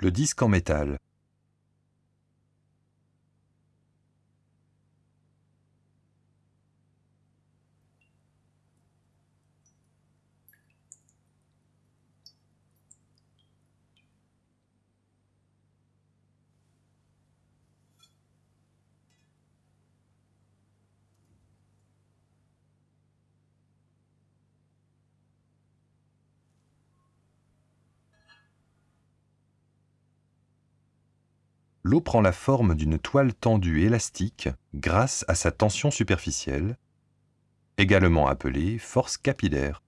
Le disque en métal. L'eau prend la forme d'une toile tendue élastique grâce à sa tension superficielle, également appelée force capillaire.